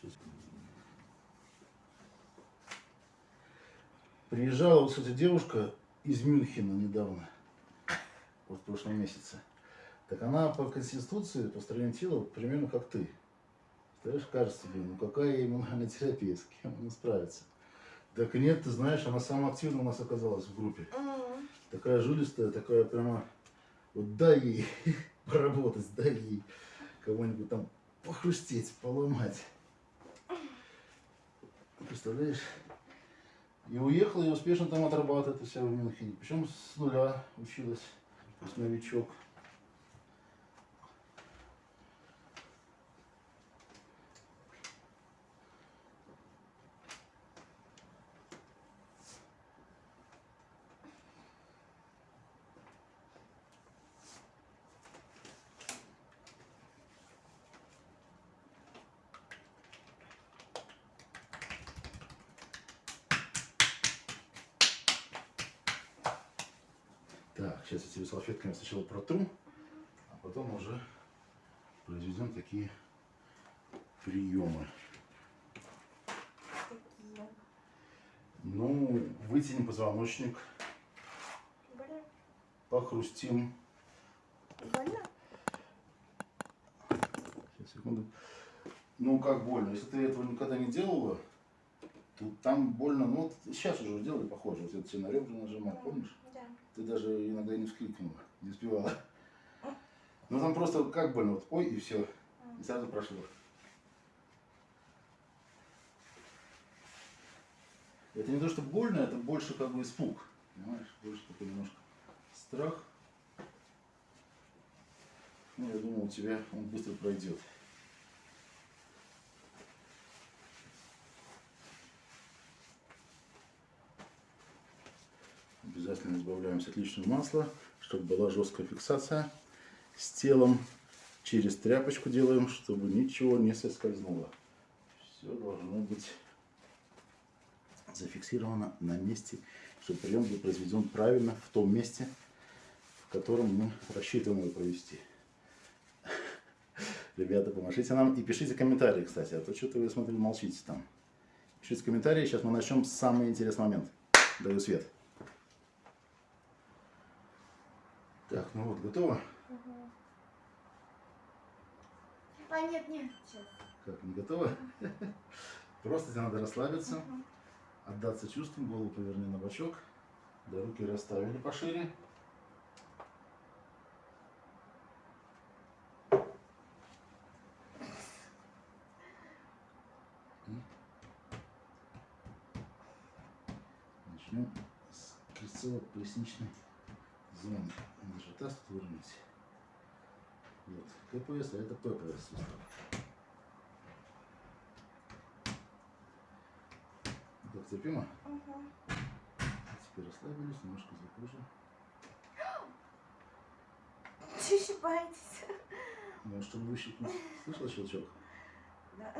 Speaker 1: Сейчас. Приезжала, вот, кстати, девушка из Мюнхена недавно, вот в прошлом месяце. Так она по конституции, по строению тела, примерно как ты. Представляешь, кажется тебе, ну какая иммунная терапия, с кем она справится. Так нет, ты знаешь, она самая активная у нас оказалась в группе.
Speaker 2: Мгм.
Speaker 1: Такая жилистая, такая прямо, вот дай ей поработать, дай ей кого-нибудь там похрустеть, поломать. Представляешь? И уехала, и успешно там отрабатывает у себя в Мюнхене. Причем с нуля училась, то есть новичок. Так, сейчас я тебе салфетками сначала протру, а потом уже произведем такие приемы.
Speaker 2: Такие.
Speaker 1: Ну, вытянем позвоночник,
Speaker 2: Больно?
Speaker 1: похрустим.
Speaker 2: Больно?
Speaker 1: Сейчас, секунду. Ну, как больно? Если ты этого никогда не делала, то там больно. Ну, вот сейчас уже делали похоже. Вот я тебе на ребра нажимал, помнишь?
Speaker 2: Да.
Speaker 1: Ты даже иногда не вскрикнула, не успевала. Ну, там просто как больно. Вот, ой, и все. И сразу прошло. Это не то, что больно, это больше как бы испуг. Понимаешь? Больше такой немножко страх. Ну, я думал, у тебя он быстро пройдет. Обязательно избавляемся от лишнего масла, чтобы была жесткая фиксация с телом. Через тряпочку делаем, чтобы ничего не соскользнуло. Все должно быть зафиксировано на месте, чтобы прием был произведен правильно в том месте, в котором мы рассчитываем его провести. Ребята, помашите нам и пишите комментарии, кстати, а то что-то вы, смотрю, молчите там. Пишите комментарии, сейчас мы начнем с самый интересный момент. Даю свет. Так, ну вот, готово?
Speaker 2: Мгм. А, нет, нет, сейчас.
Speaker 1: Как, не готово? Просто тебе надо расслабиться,
Speaker 2: Мгм.
Speaker 1: Отдаться чувствам, голову поверни на бочок. Да, руки расставили пошире. Начнем с крестцово-поясничной зоны. Даже таз тут выровнять. Вот. КПС, а это ППС сустав. Так, терпимо?
Speaker 2: Угу.
Speaker 1: Теперь расслабились, немножко закружим.
Speaker 2: Боитесь.
Speaker 1: Может, чтобы выщипнуть. Слышала щелчок?
Speaker 2: Да.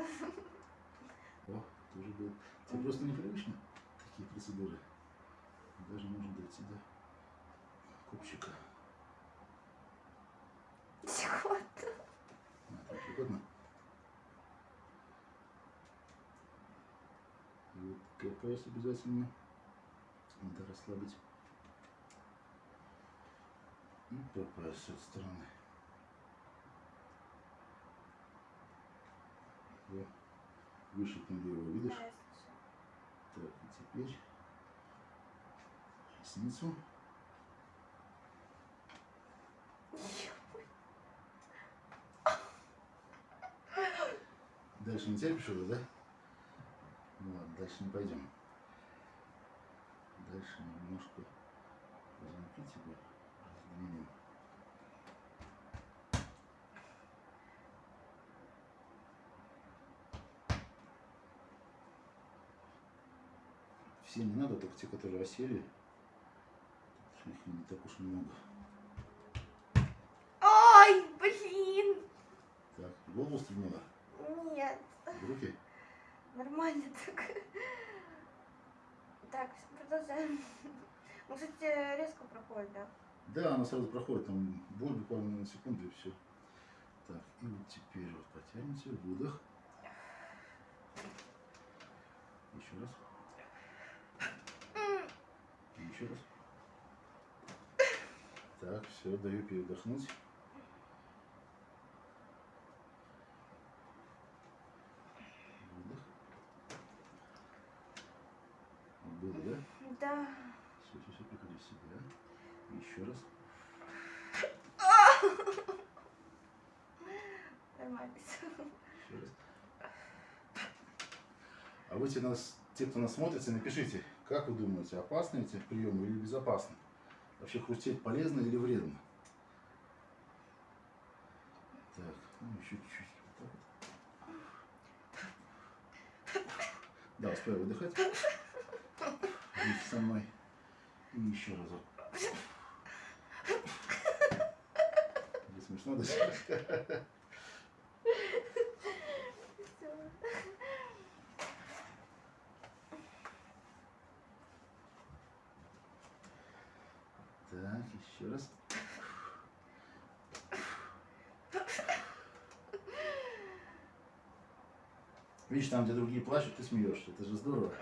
Speaker 1: О, тоже был. Тебе просто непривычно такие процедуры. Даже можно дойти до копчика.
Speaker 2: Чего-то.
Speaker 1: А, так угодно. И КПС обязательно надо расслабить. И ППС с этой стороны. Во. Выщипнули его, видишь?
Speaker 2: Я.
Speaker 1: Так, и теперь ресницу. Дальше не терпишь уже, да? Ладно, дальше не пойдем. Дальше немножко позвонки тебе раздвинем. Все не надо, только те, которые осели. Их не так уж много.
Speaker 2: Ой, блин.
Speaker 1: Так, голову стрельнула?
Speaker 2: Нет.
Speaker 1: Руки?
Speaker 2: Нормально так. Так, продолжаем. Ну, кстати, резко проходит, да?
Speaker 1: Да, она сразу проходит, там боль буквально на секунду и все. Так, и вот теперь вот потянемся, выдох. Еще раз. И еще раз. Так, все, даю передохнуть. Выдох. Было, да?
Speaker 2: Да.
Speaker 1: Все, все, все, приходи в себя. Еще раз.
Speaker 2: Нормально.
Speaker 1: Еще раз. А вы те, нас, те, кто нас смотрите, напишите, как вы думаете, опасны эти приемы или безопасны? Вообще хрустеть полезно или вредно? Так, ну еще чуть-чуть. Да, успевай выдыхать. Вместе со мной. И еще разок. Не смешно даже? Так, еще раз. Видишь, там, где другие плачут, ты смеешься. Это же здорово.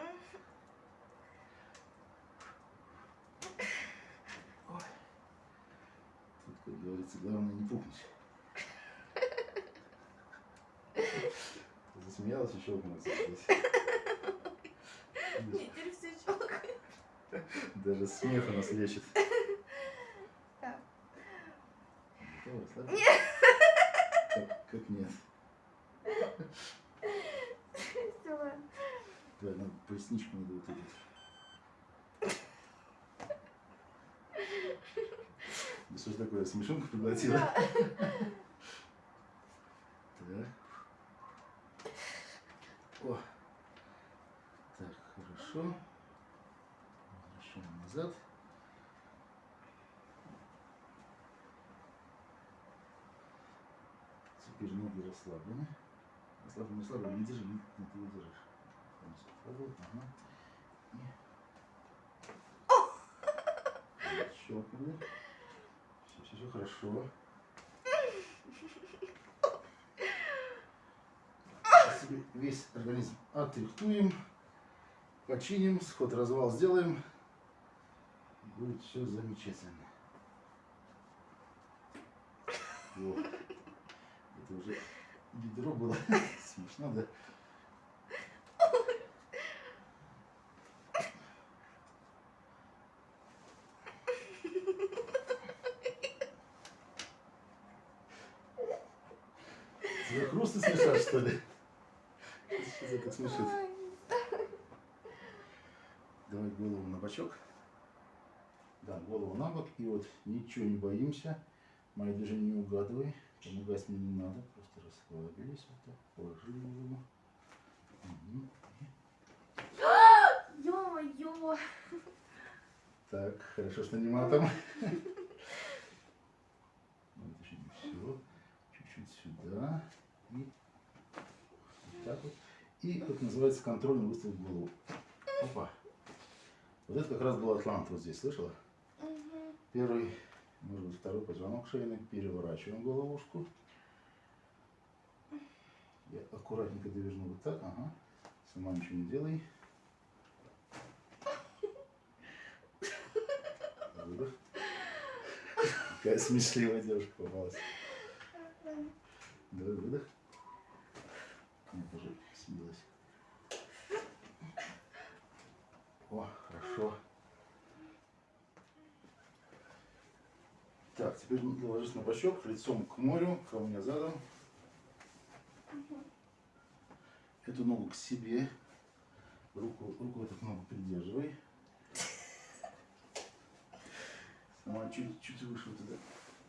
Speaker 1: Ой. Тут, как говорится, главное не пукнуть. Щелкнулась здесь.
Speaker 2: Мне теперь все щелкает.
Speaker 1: Даже смех у нас лечит. Расслабилась? Как, как нет?
Speaker 2: Ладно.
Speaker 1: Да, надо поясничку надо вот эту. Да что ж такое, смешонку проглотила?
Speaker 2: Да.
Speaker 1: Так. О. Так, хорошо. Возвращаем назад. Теперь ноги расслаблены. Расслаблены, расслаблены. Не держи, не, не держишь. Ага. И... Щелкнули. Все, все, все хорошо. весь организм отрихтуем, починим, сход-развал сделаем. И будет все замечательно. Вот это уже бедро было. Смешно, да? Тебя грустно смешат, что ли? Что как смешит? Давай голову на бочок. Да, голову на бок. И вот ничего не боимся. Мои даже не угадывай. Помогать мне не надо. Просто расслабились. Вот так. Положили голову. Мгм.
Speaker 2: Ё-моё.
Speaker 1: Так, хорошо, что не матом. Вот еще не все. Чуть-чуть сюда. И вот так вот. И, как называется, контрольный выстрел в голову. Опа. Вот это как раз был атлант вот здесь, слышала? Первый, быть, второй позвонок шейный. Переворачиваем головушку. Я аккуратненько доверну вот так. Ага. Сама ничего не делай. Выдох. Какая смешливая девушка попалась. Давай выдох. Я тоже смелась. О, хорошо. Так, теперь ложись на бочок, лицом к морю, ко мне задом. Эту ногу к себе. Руку, руку эту ногу придерживай. Сама чуть, чуть выше вот туда.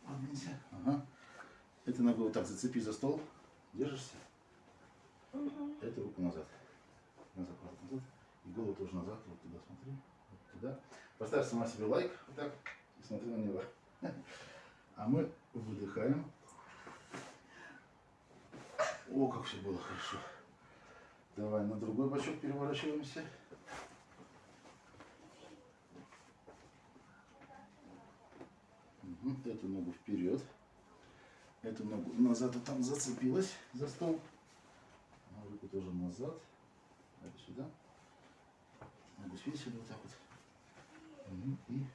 Speaker 1: Подвинься. Ага. Эту ногу вот так зацепи за стол. Держишься.
Speaker 2: Мгм.
Speaker 1: Эту руку назад. Назад, назад, назад. И голову тоже назад. Вот туда смотри. Вот туда. Поставь сама себе лайк. Вот так. И смотри на него. А мы выдыхаем. О, как все было хорошо. Давай на другой бочок переворачиваемся. Мгм. Эту ногу вперед. Эту ногу назад, вот там зацепилась за стол. А руку тоже назад. Это сюда. Ногу свесили вот так вот. Мгм. И...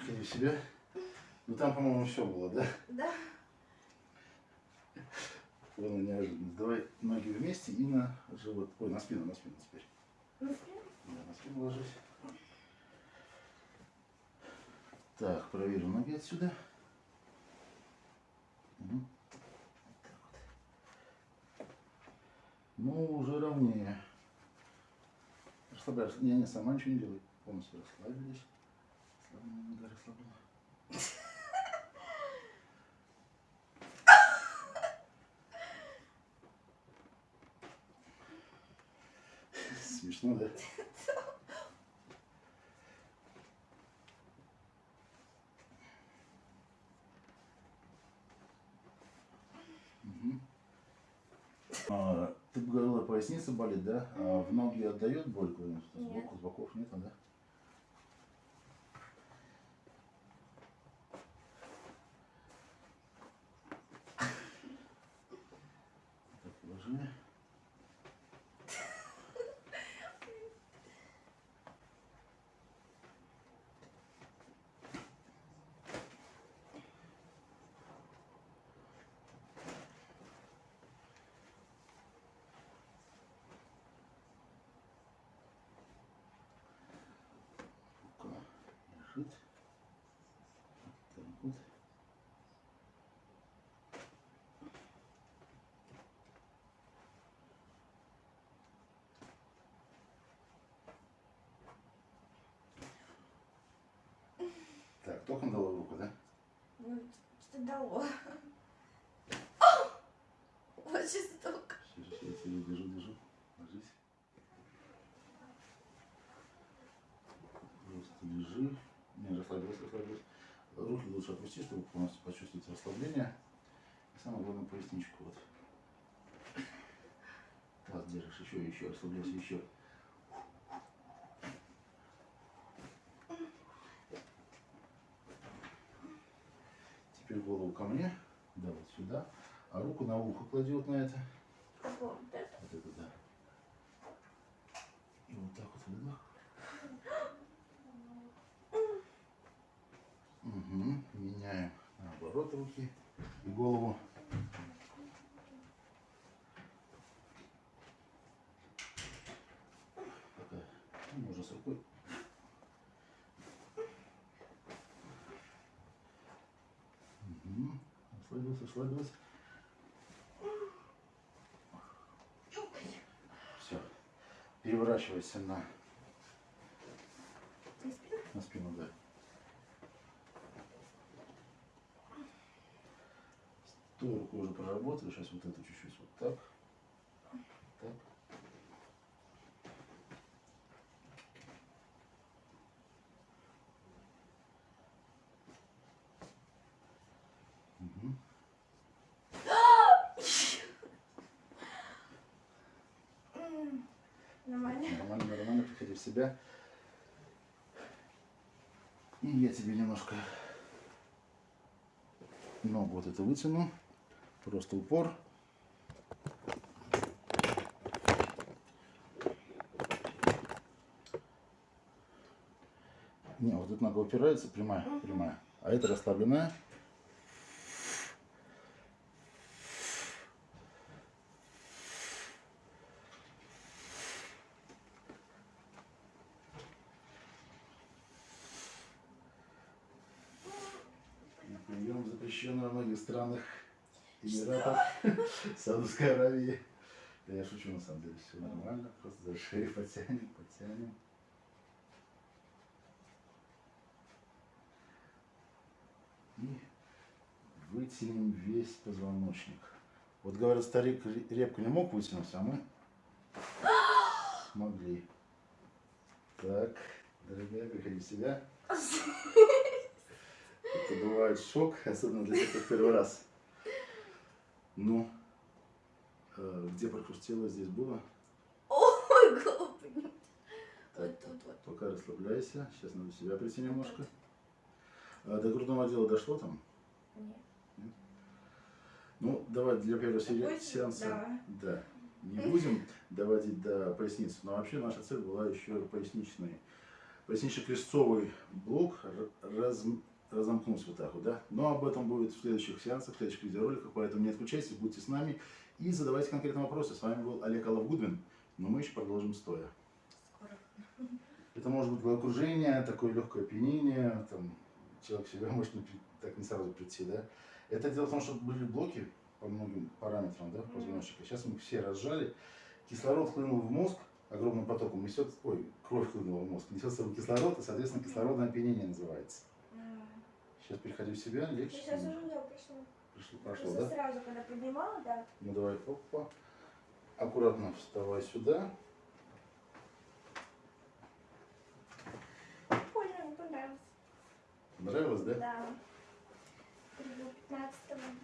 Speaker 1: Приходи в себя. Ну там, по-моему, все было, да?
Speaker 2: Да.
Speaker 1: Было неожиданно. Давай ноги вместе и на живот. Ой, на спину, на спину теперь.
Speaker 2: Ну, вперед.
Speaker 1: Да, на спину ложись. Так, проверим ноги отсюда. Вот. Ну, уже ровнее. Расслабляешься. Не, не, сама ничего не делай. Полностью расслабились. Расслаблена. Смешно, да? А, Ты бы говорила, поясница болит, да? А в ноги отдает боль. Сбоку, с боков нет, да? Так, положи. Рука лежит. Так вот. Так, током дала в руку, да?
Speaker 2: Ну, что дало. Вот жестоко.
Speaker 1: Сейчас, сейчас, я держу, держу. Ложись. Просто лежи. Не, расслабилась, расслабилась. Руки лучше опусти, чтобы полностью почувствовать расслабление. И самое главное, поясничку вот. Таз держишь, еще, еще, расслабляйся, еще. Теперь голову ко мне, да, вот сюда, а руку на ухо клади вот на это.
Speaker 2: Вот это?
Speaker 1: Вот это да. И вот так вот выдох. Угу. Меняем наоборот руки и голову. Такая. Ну, можно с рукой. Расслабилась. Все. Переворачивайся на,
Speaker 2: Не спина?
Speaker 1: на спину, да. Той рукой уже проработали. Сейчас вот эту чуть-чуть вот. Так. Мгм.
Speaker 2: М, Нормально.
Speaker 1: Нормально, нормально, себя. И я тебе немножко ногу вот это вытяну. Просто упор. Не, вот эта нога упирается, прямая, прямая. А это расслабленная. Прием запрещенный во многих странах Эмиратов, Саудовской Аравии. Да я шучу, на самом деле, все нормально. Просто за шею потянем, потянем. И вытянем весь позвоночник. Вот говорят, старик ре- репку не мог вытянуть, а мы смогли. Так, дорогая, приходи в себя. Это бывает шок, особенно для тех, кто в первый раз. Ну, э, где прохрустело, здесь было.
Speaker 2: Ой, господи. Вот тут вот.
Speaker 1: Пока расслабляйся. Сейчас надо себя прийти немножко. А до грудного отдела дошло там?
Speaker 2: Нет.
Speaker 1: Ну, давай для первого
Speaker 2: Допустим,
Speaker 1: сеанса.
Speaker 2: да.
Speaker 1: Да. Не будем доводить до поясницы. Но вообще наша цель была еще поясничный. Пояснично-крестцовый блок раз, разомкнуть вот так вот, да? Но об этом будет в следующих сеансах, в следующих видеороликах, поэтому не отключайтесь, будьте с нами и задавайте конкретные вопросы. С вами был Олег Алавгудвин, но мы еще продолжим стоя.
Speaker 2: Скоро.
Speaker 1: Это может быть головокружение, такое легкое опьянение, там, человек себя может не так не сразу прийти, да. Это дело в том, что были блоки по многим параметрам, да, позвоночника. Сейчас мы все разжали. Кислород хлынул в мозг огромным потоком, несет, ой, кровь хлынула в мозг, несет с собой кислород, и, соответственно, кислородное опьянение называется. Сейчас переходи в себя, легче.
Speaker 2: Сейчас уже да, пришло.
Speaker 1: Пришло, прошло,
Speaker 2: Просто
Speaker 1: да?
Speaker 2: сразу, когда поднимала, да.
Speaker 1: Ну давай, опа. Аккуратно вставай сюда.
Speaker 2: Понял, мне понравилось.
Speaker 1: Понравилось, да?
Speaker 2: Да. Либо 15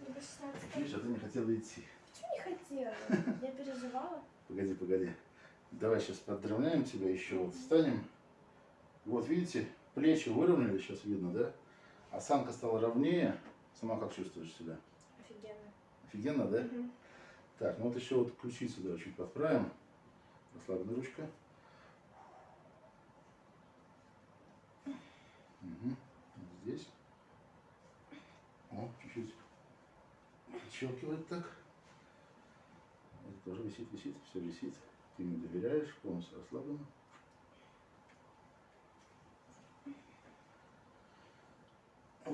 Speaker 2: либо 16
Speaker 1: Видишь, а ты не хотела идти.
Speaker 2: Почему не хотела? Я переживала.
Speaker 1: Погоди, погоди. Давай сейчас подровняем тебя еще. Вот встанем. Вот видите, плечи выровняли, сейчас видно, да? Осанка стала ровнее. Сама как чувствуешь себя?
Speaker 2: Офигенно.
Speaker 1: Офигенно, да?
Speaker 2: Мгм.
Speaker 1: Так, ну вот еще вот ключицу да, чуть подправим. Расслабленная ручка. Угу. Здесь. О, чуть-чуть подщелкивает так. Это тоже висит, висит, все висит. Ты ему доверяешь, полностью расслабленно.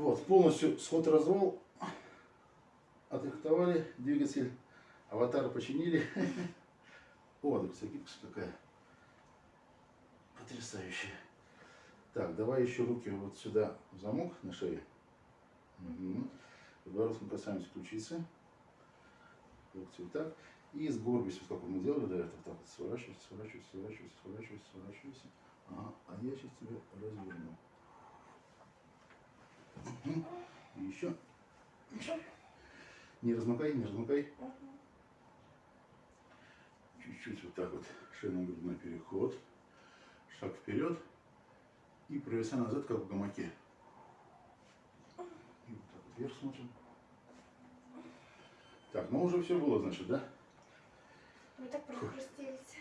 Speaker 1: Вот, полностью сход-развал отрихтовали, двигатель, аватар починили. Да, кстати, гибкость какая. Потрясающая. Так, давай еще руки вот сюда в замок на шее. Угу. Подбородком касаемся ключицы. Вот так. И сгорбись, вот как мы делали до этого. Так, вот, сворачивайся, сворачивайся, сворачивайся, сворачивайся, сворачивайся. Ага, а я сейчас тебя разверну. Мгм. И еще. Не размыкай, не размыкай.
Speaker 2: Мгм.
Speaker 1: Чуть-чуть вот так вот шейно-грудной переход. Шаг вперед. И провеса назад, как в гамаке. И вот так вот вверх смотрим. Так, ну уже все было, значит, да?
Speaker 2: Мы так прохрустились.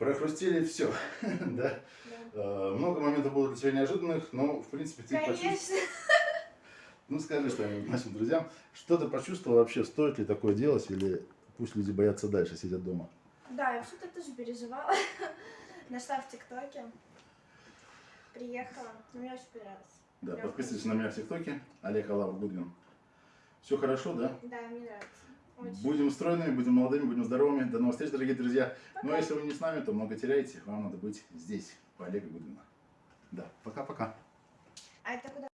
Speaker 1: Прохрустили все, да?
Speaker 2: Да.
Speaker 1: Э, Много моментов было для тебя неожиданных, но, в принципе, ты почувствовал.
Speaker 2: Конечно.
Speaker 1: Ну, скажи что-нибудь нашим друзьям. Что ты почувствовал вообще, стоит ли такое делать, или пусть люди боятся дальше, сидят дома?
Speaker 2: Да, я что-то тоже переживала. Нашла в ТикТоке. Приехала. Но мне очень понравилось.
Speaker 1: Да, подписывайтесь на меня в ТикТоке. Олег Алав Гудвин. Все хорошо, да?
Speaker 2: Да, мне нравится. Очень.
Speaker 1: Будем стройными, будем молодыми, будем здоровыми. До новых встреч, дорогие друзья. Ну
Speaker 2: Пока.
Speaker 1: а если вы не с нами, то много теряете. Вам надо быть здесь, по Олега Гудвина. Да, пока-пока.
Speaker 2: А это куда?